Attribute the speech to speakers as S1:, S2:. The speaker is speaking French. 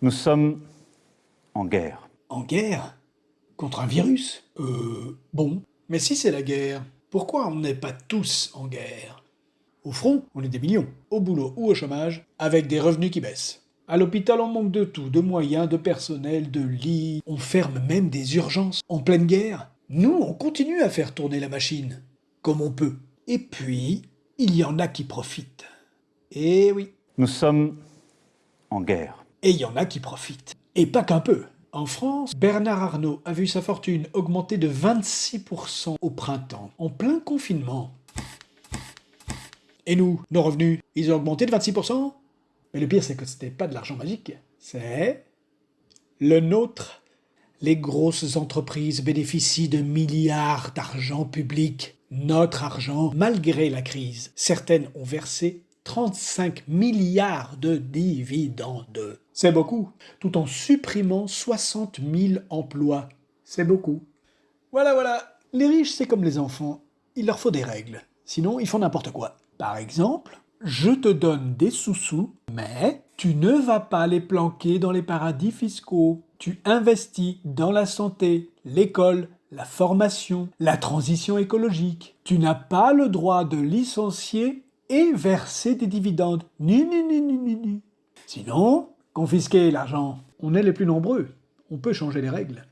S1: Nous sommes en guerre.
S2: En guerre Contre un virus? Euh... Bon. Mais si c'est la guerre, pourquoi on n'est pas tous en guerre? Au front, on est des millions. Au boulot ou au chômage, avec des revenus qui baissent. À l'hôpital, on manque de tout, de moyens, de personnel, de lits. On ferme même des urgences. En pleine guerre, nous, on continue à faire tourner la machine, comme on peut. Et puis, il y en a qui profitent. Eh oui.
S1: Nous sommes en guerre.
S2: Et il y en a qui profitent. Et pas qu'un peu. En France, Bernard Arnault a vu sa fortune augmenter de 26% au printemps, en plein confinement. Et nous, nos revenus, ils ont augmenté de 26% Mais le pire, c'est que c'était pas de l'argent magique. C'est le nôtre. Les grosses entreprises bénéficient de milliards d'argent public. Notre argent, malgré la crise. Certaines ont versé 35 milliards de dividendes. C'est beaucoup, tout en supprimant 60 000 emplois. C'est beaucoup. Voilà, voilà. Les riches, c'est comme les enfants. Il leur faut des règles. Sinon, ils font n'importe quoi. Par exemple, je te donne des sous-sous, mais tu ne vas pas les planquer dans les paradis fiscaux. Tu investis dans la santé, l'école, la formation, la transition écologique. Tu n'as pas le droit de licencier et verser des dividendes. Ni, ni, ni, ni, ni. Sinon, confisquer l'argent. On est les plus nombreux. On peut changer les règles.